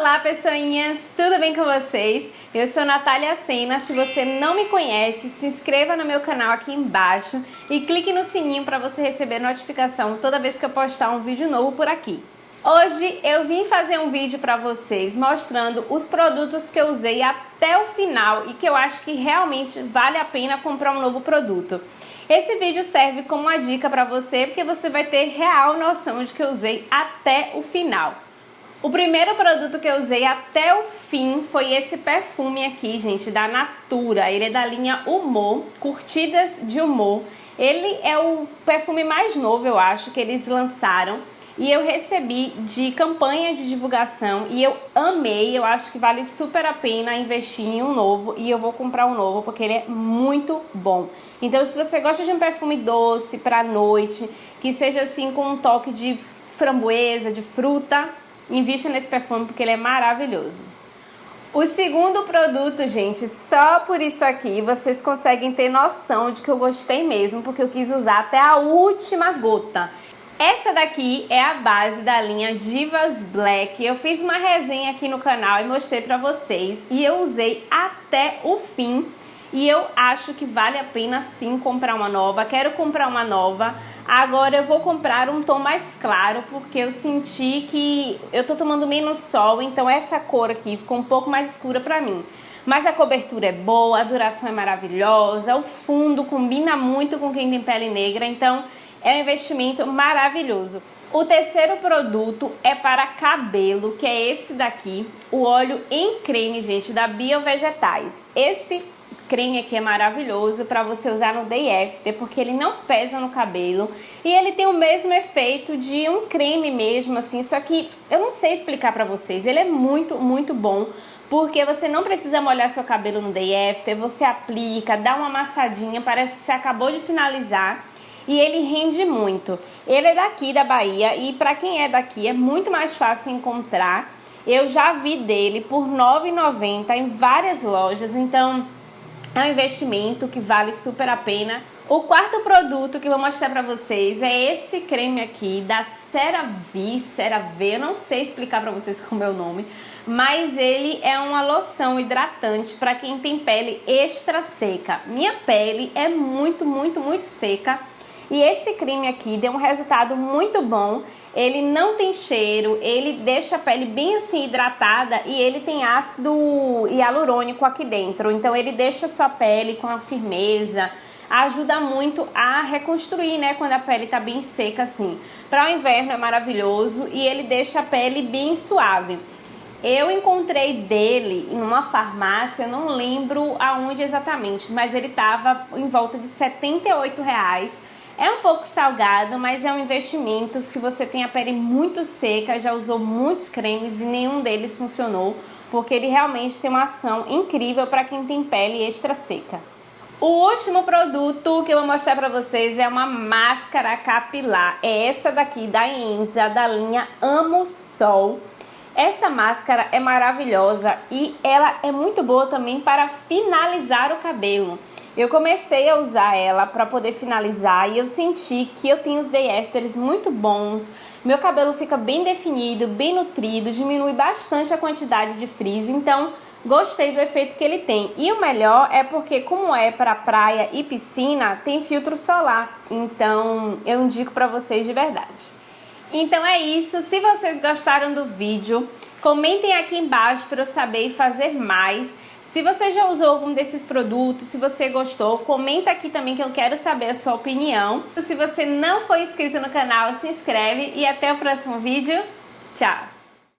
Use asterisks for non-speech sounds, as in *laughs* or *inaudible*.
Olá pessoinhas, tudo bem com vocês? Eu sou Natália Sena, se você não me conhece, se inscreva no meu canal aqui embaixo e clique no sininho para você receber notificação toda vez que eu postar um vídeo novo por aqui. Hoje eu vim fazer um vídeo para vocês mostrando os produtos que eu usei até o final e que eu acho que realmente vale a pena comprar um novo produto. Esse vídeo serve como uma dica para você porque você vai ter real noção de que eu usei até o final. O primeiro produto que eu usei até o fim foi esse perfume aqui, gente, da Natura. Ele é da linha Humor, Curtidas de Humor. Ele é o perfume mais novo, eu acho, que eles lançaram. E eu recebi de campanha de divulgação e eu amei, eu acho que vale super a pena investir em um novo e eu vou comprar um novo porque ele é muito bom. Então se você gosta de um perfume doce pra noite, que seja assim com um toque de framboesa, de fruta, invista nesse perfume porque ele é maravilhoso. O segundo produto, gente, só por isso aqui vocês conseguem ter noção de que eu gostei mesmo, porque eu quis usar até a última gota. Essa daqui é a base da linha Divas Black. Eu fiz uma resenha aqui no canal e mostrei pra vocês. E eu usei até o fim. E eu acho que vale a pena sim comprar uma nova. Quero comprar uma nova. Agora eu vou comprar um tom mais claro, porque eu senti que eu tô tomando menos sol, então essa cor aqui ficou um pouco mais escura pra mim. Mas a cobertura é boa, a duração é maravilhosa, o fundo combina muito com quem tem pele negra, então é um investimento maravilhoso. O terceiro produto é para cabelo, que é esse daqui, o óleo em creme, gente, da Biovegetais. Esse creme aqui é maravilhoso para você usar no day after, porque ele não pesa no cabelo. E ele tem o mesmo efeito de um creme mesmo, assim, só que eu não sei explicar para vocês, ele é muito, muito bom, porque você não precisa molhar seu cabelo no day after, você aplica, dá uma amassadinha, parece que você acabou de finalizar. E ele rende muito. Ele é daqui da Bahia. E para quem é daqui é muito mais fácil encontrar. Eu já vi dele por R$ 9,90 em várias lojas, então é um investimento que vale super a pena. O quarto produto que eu vou mostrar pra vocês é esse creme aqui da CeraVe, CeraVe, eu não sei explicar pra vocês *laughs* como é o nome, mas ele é uma loção hidratante para quem tem pele extra seca. Minha pele é muito, muito, muito seca e esse creme aqui deu um resultado muito bom ele não tem cheiro, ele deixa a pele bem assim hidratada e ele tem ácido hialurônico aqui dentro. Então ele deixa a sua pele com a firmeza, ajuda muito a reconstruir, né, quando a pele tá bem seca assim. Para o inverno é maravilhoso e ele deixa a pele bem suave. Eu encontrei dele em uma farmácia, não lembro aonde exatamente, mas ele tava em volta de 78 reais é um pouco salgado, mas é um investimento. Se você tem a pele muito seca, já usou muitos cremes e nenhum deles funcionou, porque ele realmente tem uma ação incrível para quem tem pele extra seca. O último produto que eu vou mostrar para vocês é uma máscara capilar. É essa daqui da Enza, da linha Amo Sol. Essa máscara é maravilhosa e ela é muito boa também para finalizar o cabelo. Eu comecei a usar ela para poder finalizar e eu senti que eu tenho os day afters muito bons. Meu cabelo fica bem definido, bem nutrido, diminui bastante a quantidade de frizz, então gostei do efeito que ele tem. E o melhor é porque como é para praia e piscina, tem filtro solar. Então, eu indico para vocês de verdade. Então é isso, se vocês gostaram do vídeo, comentem aqui embaixo para eu saber e fazer mais. Se você já usou algum desses produtos, se você gostou, comenta aqui também que eu quero saber a sua opinião. Se você não for inscrito no canal, se inscreve e até o próximo vídeo. Tchau!